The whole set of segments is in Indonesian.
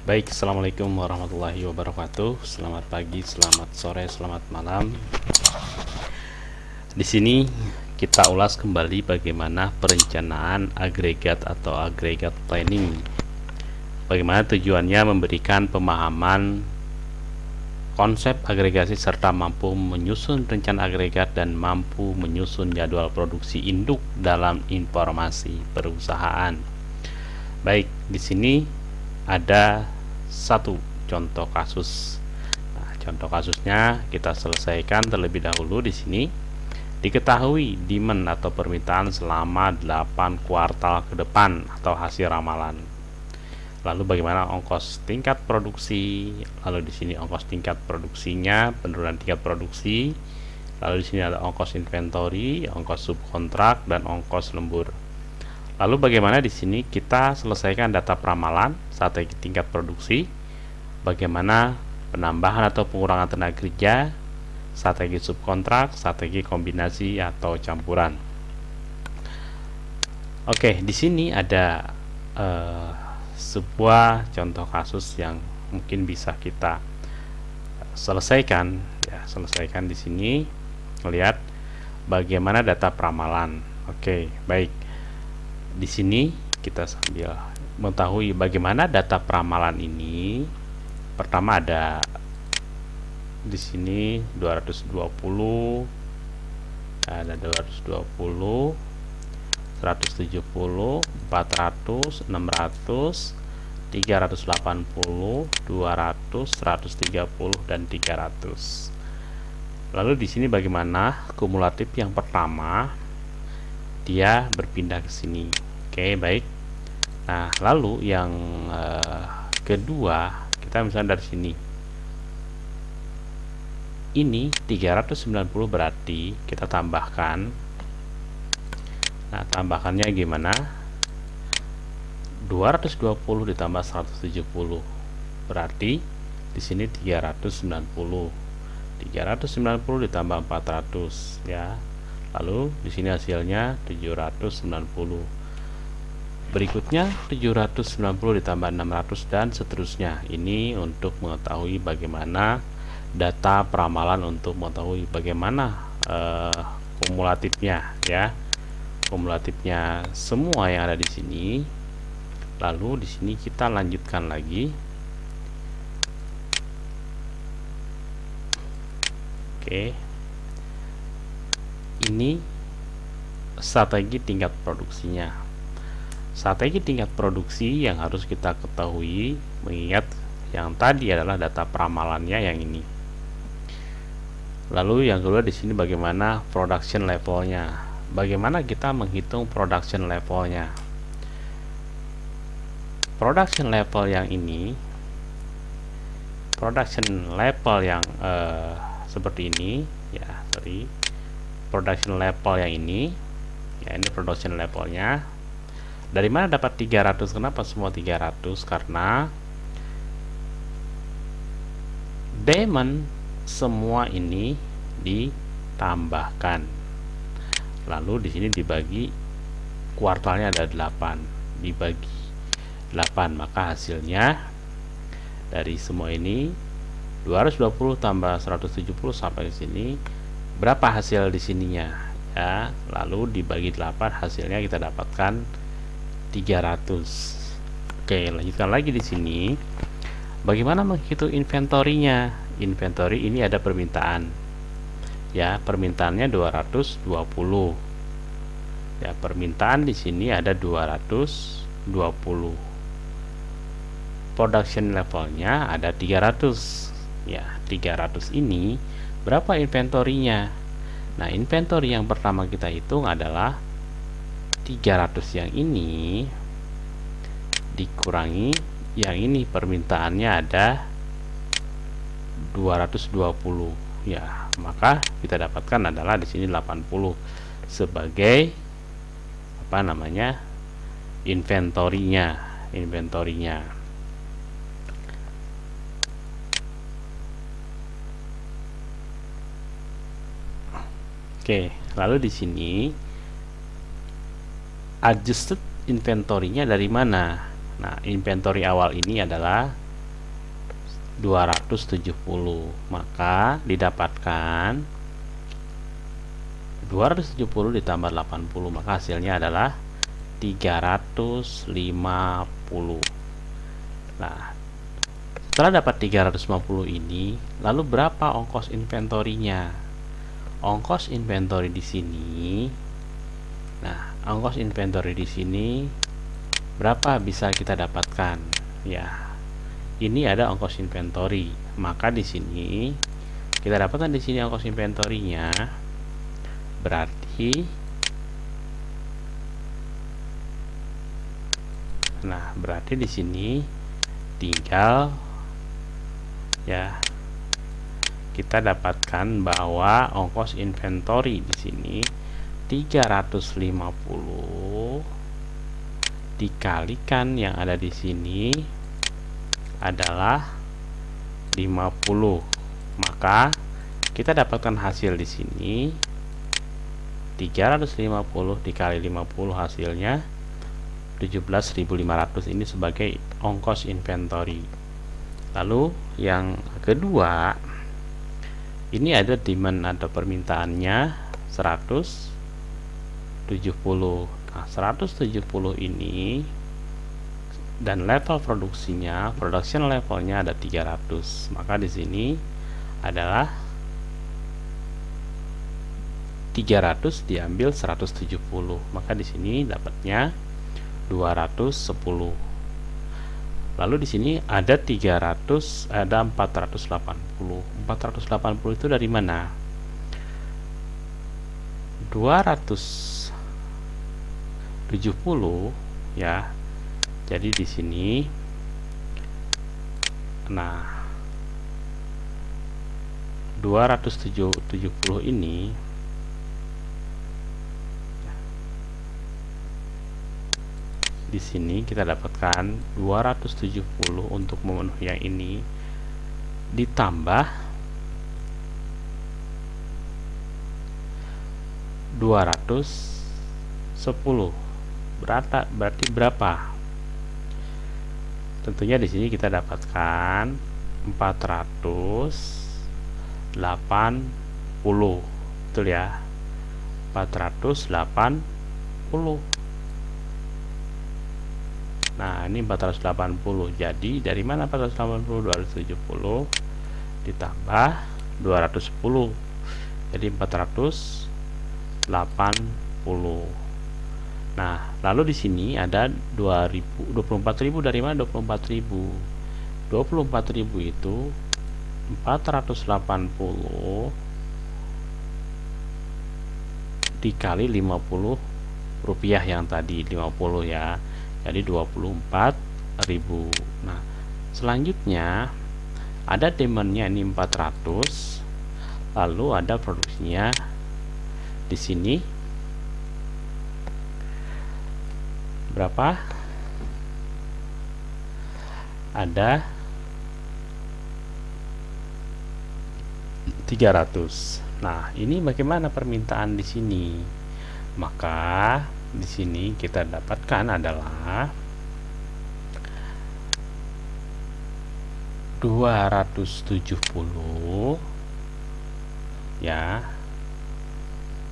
Baik, Assalamualaikum warahmatullahi wabarakatuh. Selamat pagi, selamat sore, selamat malam. Di sini kita ulas kembali bagaimana perencanaan agregat atau agregat planning. Bagaimana tujuannya memberikan pemahaman konsep agregasi serta mampu menyusun rencana agregat dan mampu menyusun jadwal produksi induk dalam informasi perusahaan. Baik, di sini ada satu contoh kasus. Nah, contoh kasusnya kita selesaikan terlebih dahulu di sini. Diketahui demand atau permintaan selama 8 kuartal ke depan atau hasil ramalan. Lalu bagaimana ongkos tingkat produksi? Lalu di sini ongkos tingkat produksinya, penurunan tingkat produksi. Lalu di sini ada ongkos inventory, ongkos subkontrak dan ongkos lembur. Lalu bagaimana di sini kita selesaikan data peramalan strategi tingkat produksi, bagaimana penambahan atau pengurangan tenaga kerja, strategi subkontrak, strategi kombinasi atau campuran. Oke, di sini ada uh, sebuah contoh kasus yang mungkin bisa kita selesaikan ya, selesaikan di sini melihat bagaimana data peramalan. Oke, baik di sini kita sambil mengetahui bagaimana data peramalan ini. Pertama ada di sini 220 ada 220 170 400 600 380 200 130 dan 300 lalu di sini bagaimana kumulatif yang pertama? Dia berpindah ke sini. Oke baik nah lalu yang uh, kedua kita misalnya dari sini. Ini 390 berarti kita tambahkan. Nah tambahkannya gimana? 220 ditambah 170 berarti di sini 390 390 ditambah 400 ya. Lalu di sini hasilnya 790 berikutnya 790 ditambah 600 dan seterusnya. Ini untuk mengetahui bagaimana data peramalan untuk mengetahui bagaimana uh, kumulatifnya ya. Kumulatifnya semua yang ada di sini. Lalu di sini kita lanjutkan lagi. Oke. Ini strategi tingkat produksinya strategi tingkat produksi yang harus kita ketahui mengingat yang tadi adalah data peramalannya yang ini. Lalu yang kedua di sini bagaimana production levelnya? Bagaimana kita menghitung production levelnya? Production level yang ini production level yang uh, seperti ini ya sorry. Production level yang ini ya ini production levelnya dari mana dapat 300 kenapa semua 300 karena demand semua ini ditambahkan. Lalu di sini dibagi kuartalnya ada 8 dibagi 8 maka hasilnya dari semua ini 220 tambah 170 sampai ke sini. Berapa hasil di sininya? Ya lalu dibagi 8 hasilnya kita dapatkan 300 oke lanjutkan lagi di sini. Bagaimana menghitung inventorinya? Inventory ini ada permintaan. Ya permintaannya 220 ya permintaan di sini ada 220 production levelnya ada 300 ya 300 ini berapa inventorinya? Nah inventory yang pertama kita hitung adalah 300 yang ini dikurangi. Yang ini permintaannya ada 220 ya maka kita dapatkan adalah di sini 80 sebagai apa namanya inventorinya inventorinya. Oke, lalu di sini adjusted inventory-nya dari mana? Nah, inventory awal ini adalah 270 maka didapatkan 270 ditambah 80 maka hasilnya adalah 350 nah setelah dapat 350 ini lalu berapa ongkos inventorinya ongkos inventory di sini nah ongkos inventory di sini berapa bisa kita dapatkan? Ya ini ada ongkos inventory. Maka di sini kita dapatkan di sini ongkos inventorynya. Berarti nah berarti di sini tinggal ya kita dapatkan bahwa ongkos inventory di sini 350 dikalikan yang ada di sini adalah 50 maka kita dapatkan hasil di sini. 350 dikali 50 hasilnya 17.500 ini sebagai ongkos inventory. Lalu yang kedua ini ada demand atau permintaannya 170 nah 170 ini dan level produksinya production levelnya ada 300 maka di sini adalah 300 diambil 170 maka di sini dapatnya 210 lalu di sini ada 300 ada 480 480 itu dari mana 270 ya. Jadi di sini nah 270 ini di sini kita dapatkan 270 untuk memenuhi yang ini. Ditambah 210 berata berarti berapa tentunya di sini kita dapatkan 480 betul ya 480 Nah, ini 480. Jadi dari mana 480? 270 ditambah 210. Jadi 480. Nah, lalu di sini ada 2000 24000 dari mana? 24000? 24000 itu 480 dikali 50 rupiah yang tadi 50 ya. Jadi 24.000 nah selanjutnya ada demandnya ini 400 lalu ada produksinya di sini berapa? Ada 300 nah ini bagaimana permintaan di sini? Maka di sini kita dapatkan adalah 270 ya.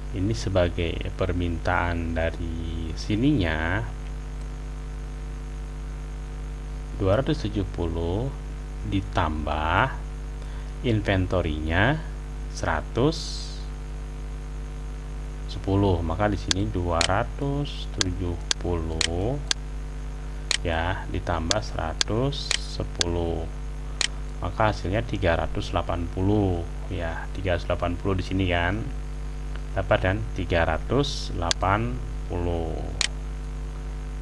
Ini sebagai permintaan dari sininya 270 ditambah inventorinya 100 10 maka di sini 270 ya ditambah 110 maka hasilnya 380 ya 380 di sini kan. Dapat kan 380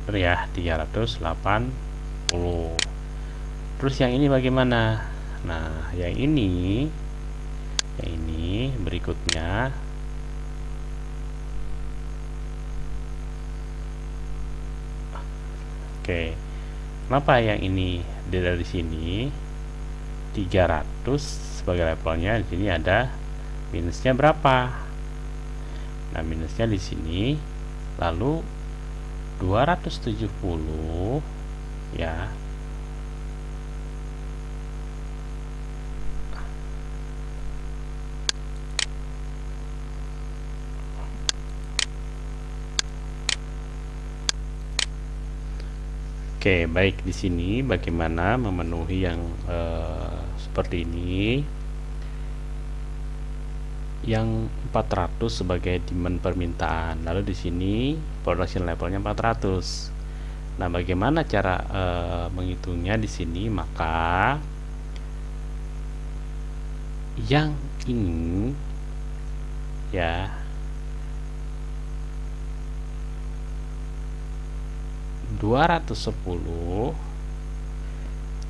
betul ya 380 terus yang ini bagaimana nah yang ini yang ini berikutnya Oke. Kenapa yang ini dari sini 300 sebagai levelnya di sini ada minusnya berapa? Nah, minusnya di sini lalu 270 ya Oke, okay, baik di sini bagaimana memenuhi yang uh, seperti ini. Yang 400 sebagai demand permintaan. Lalu di sini production levelnya 400. Nah, bagaimana cara uh, menghitungnya di sini? Maka yang ini ya 210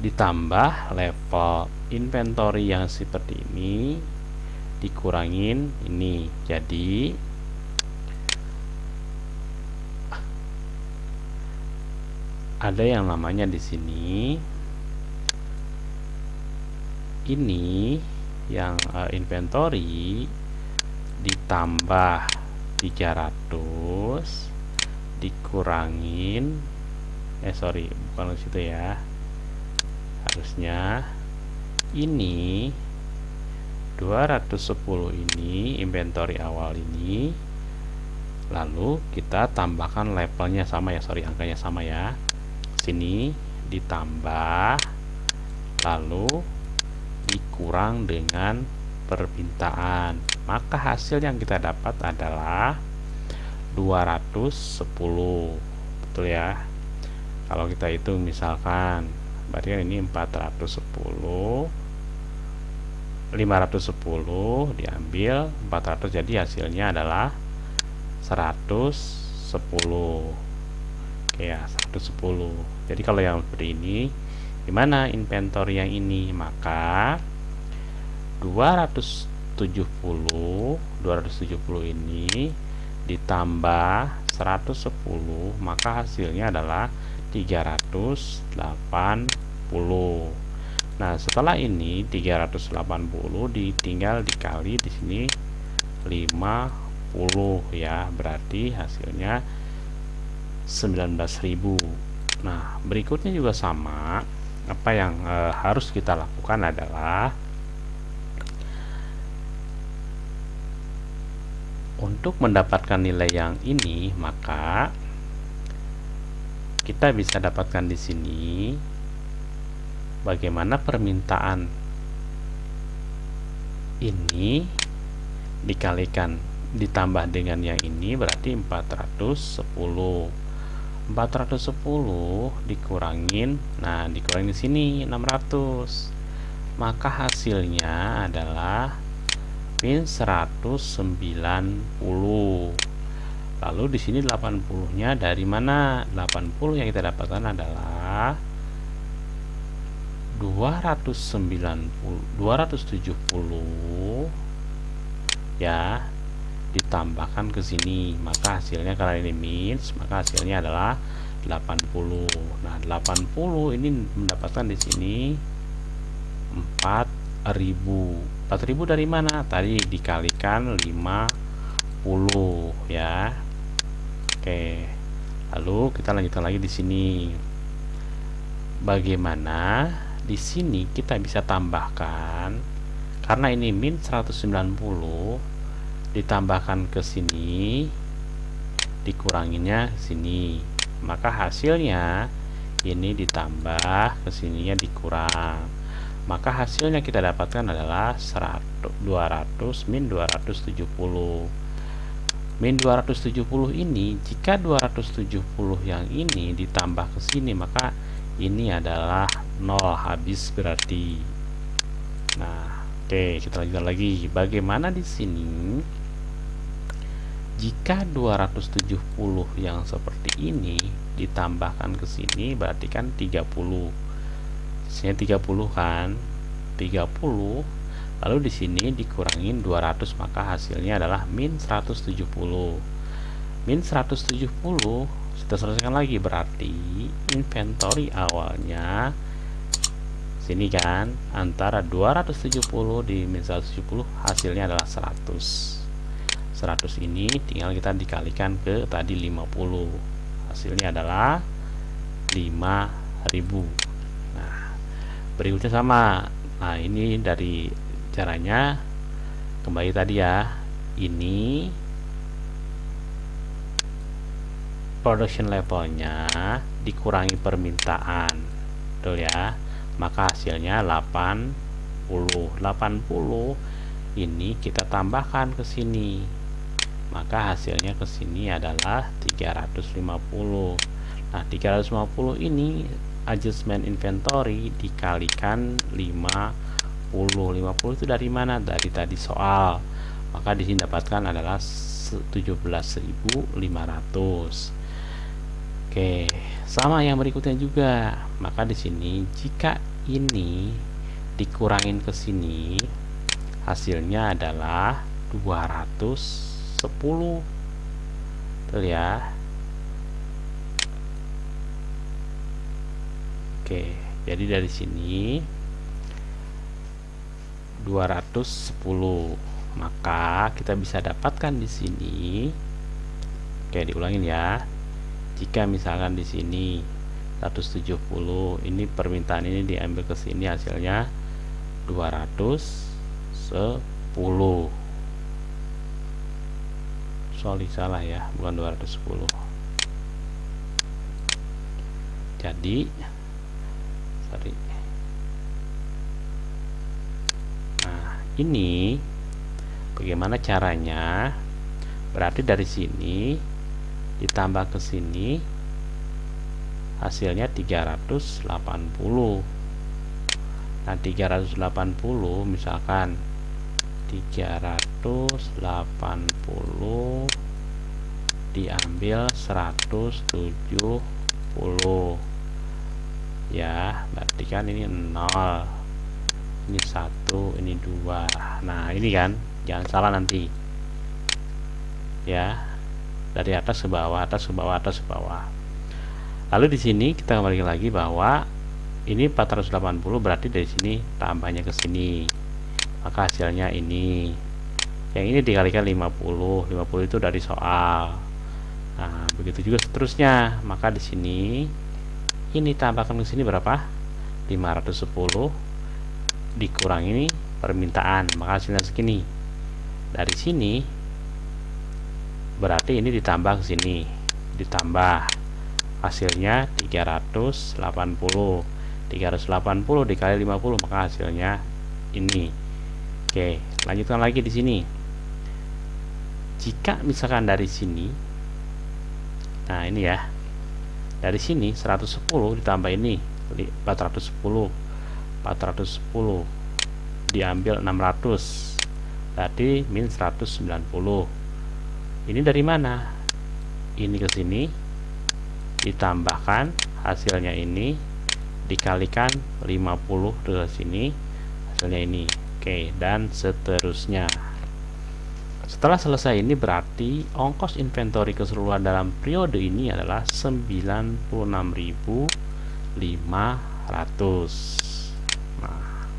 ditambah level inventory yang seperti ini dikurangin ini jadi ada yang namanya di sini ini yang uh, inventory ditambah 300 dikurangin eh sorry bukan situ ya. Harusnya ini 210 ini inventory awal ini lalu kita tambahkan levelnya sama ya sorry angkanya sama ya sini ditambah lalu dikurang dengan permintaan. Maka hasil yang kita dapat adalah 210 betul ya? Kalau kita hitung misalkan berarti kan ini 410 510 diambil 400 jadi hasilnya adalah 110 oke ya 110 jadi kalau yang seperti ini gimana inventory yang ini? Maka 270 270 ini ditambah 110 maka hasilnya adalah 380 nah setelah ini 380 ditinggal dikali di sini 50 ya. Berarti hasilnya 19.000 nah berikutnya juga sama. Apa yang e, harus kita lakukan adalah untuk mendapatkan nilai yang ini maka kita bisa dapatkan di sini bagaimana permintaan ini dikalikan ditambah dengan yang ini berarti 410 410 dikurangin nah dikurangin di sini 600 maka hasilnya adalah min 190 lalu di sini 80 nya dari mana? 80 yang kita dapatkan adalah 290 270 ya ditambahkan ke sini maka hasilnya karena ini min maka hasilnya adalah 80 nah 80 ini mendapatkan di sini 4000 4000 dari mana? Tadi dikalikan 50 ya. Oke. Lalu kita lanjutkan lagi di sini. Bagaimana di sini kita bisa tambahkan karena ini min 190 ditambahkan ke sini dikuranginya sini. Maka hasilnya ini ditambah ke sininya dikurang. Maka hasilnya kita dapatkan adalah 100, 200 min 270 min 270 ini jika 270 yang ini ditambah ke sini maka ini adalah 0 habis berarti. Nah oke kita lanjutkan lagi. Bagaimana di sini jika 270 yang seperti ini ditambahkan ke sini berarti kan 30 sini 30 kan? 30 lalu di sini dikurangin 200 maka hasilnya adalah min 170 min 170 kita selesaikan lagi berarti inventory awalnya sini kan antara 270 di min 170 hasilnya adalah 100 100 ini tinggal kita dikalikan ke tadi 50 hasilnya adalah 5000 berikutnya sama. Nah ini dari caranya. Kembali tadi ya ini production levelnya dikurangi permintaan. Betul ya? Maka hasilnya 80 80 ini kita tambahkan ke sini maka hasilnya ke sini adalah 350 nah 350 ini adjustment inventory dikalikan 50 50 itu dari mana? Dari tadi soal. Maka di sini dapatkan adalah 17.500 Oke, sama yang berikutnya juga. Maka di sini jika ini dikurangin ke sini, hasilnya adalah 210. Betul ya? Oke, jadi dari sini 210. Maka kita bisa dapatkan di sini. Oke, diulangin ya jika misalkan di sini 170 ini permintaan ini diambil ke sini hasilnya 210 sorry salah ya bukan 210 jadi sorry. Nah ini bagaimana caranya berarti dari sini ditambah ke sini hasilnya 380 nah 380 misalkan 380 diambil 170 ya berarti kan ini 0 ini satu ini dua. Nah ini kan jangan salah nanti. Ya dari atas ke bawah atas ke bawah atas ke bawah. Lalu di sini kita kembali lagi bahwa ini 480 berarti dari sini tambahnya ke sini maka hasilnya ini. Yang ini dikalikan 50 50 itu dari soal. Nah begitu juga seterusnya. Maka di sini ini tambahkan ke sini berapa? 510 dikurangi permintaan. Maka hasilnya segini. Dari sini berarti ini ditambah ke sini. Ditambah. Hasilnya 380 380 dikali 50 maka hasilnya ini oke lanjutkan lagi di sini. Jika misalkan dari sini nah ini ya dari sini 110 ditambah ini 410 410 diambil 600 berarti min 190 ini dari mana? Ini ke sini ditambahkan hasilnya ini dikalikan 50 ke sini hasilnya ini oke dan seterusnya. Setelah selesai ini berarti ongkos inventory keseluruhan dalam periode ini adalah 96.500 nah.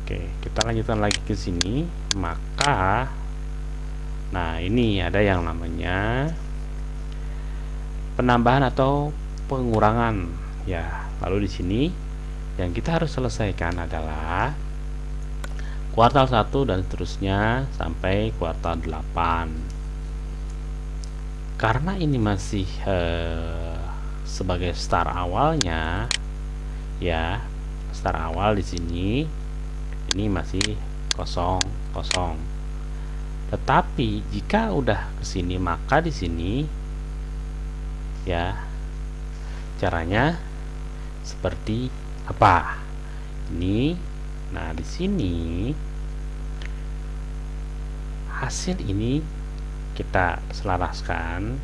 Oke kita lanjutkan lagi ke sini. Maka Nah, ini ada yang namanya penambahan atau pengurangan. Ya. Lalu di sini yang kita harus selesaikan adalah kuartal 1 dan seterusnya sampai kuartal 8. Karena ini masih eh, sebagai start awalnya ya, start awal di sini ini masih kosong kosong tetapi jika udah ke sini maka di sini ya caranya seperti apa? Ini. Nah di sini hasil ini kita selaraskan.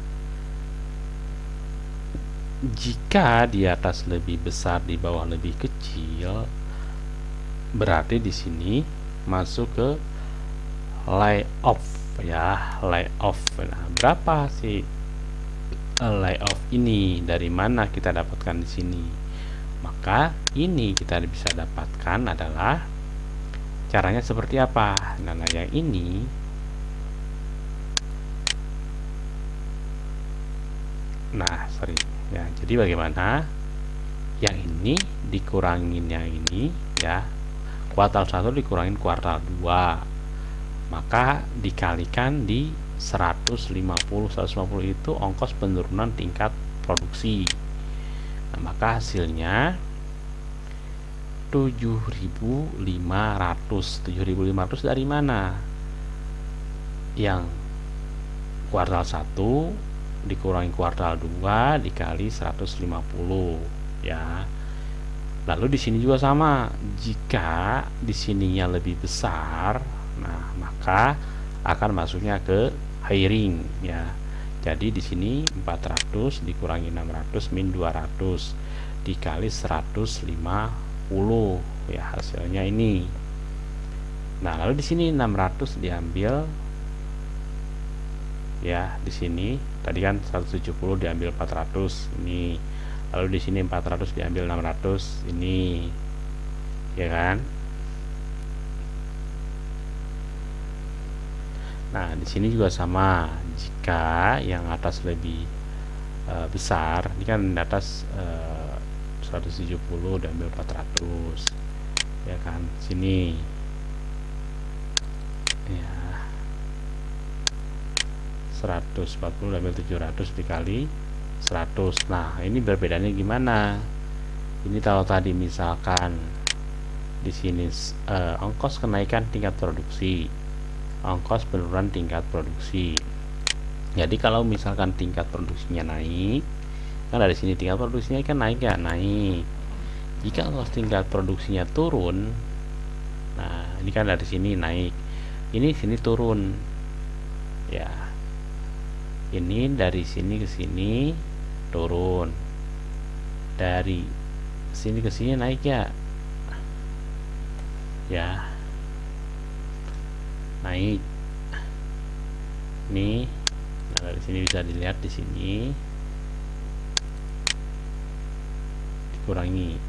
Jika di atas lebih besar di bawah lebih kecil berarti di sini masuk ke layoff ya layoff. Nah, berapa sih layoff ini? Dari mana kita dapatkan di sini maka ini kita bisa dapatkan adalah caranya seperti apa? Nah, nah yang ini nah sorry. Ya jadi bagaimana? Yang ini dikurangin yang ini ya kuartal 1 dikurangin kuartal 2 maka dikalikan di 150 150 itu ongkos penurunan tingkat produksi. Nah, maka hasilnya 7500 7500 dari mana? Yang kuartal 1 dikurangi kuartal 2 dikali 150 ya. Lalu di sini juga sama. Jika di sininya lebih besar nah maka akan masuknya ke hiring ya. Jadi di sini 400 dikurangi 600 min 200 dikali 150 ya hasilnya ini. Nah lalu di sini 600 diambil ya di sini. Tadi kan 170 diambil 400 ini. Lalu di sini 400 diambil 600 ini. Ya kan? Nah di sini juga sama. Jika yang atas lebih e, besar ini kan di atas e, 170 diambil 400 ya kan? Sini. Ya. 140 ambil 700 dikali 100 nah ini berbedanya gimana? Ini kalau tadi misalkan di sini eh, ongkos kenaikan tingkat produksi. Ongkos penurunan tingkat produksi. Jadi kalau misalkan tingkat produksinya naik kan dari sini tingkat produksinya kan naik ya? Naik. Jika ongkos tingkat produksinya turun nah ini kan dari sini naik. Ini sini turun. Ya. Ini dari sini ke sini turun. Dari sini ke sini naik ya? Ya. Naik. Nih. Nah dari sini bisa dilihat di sini dikurangi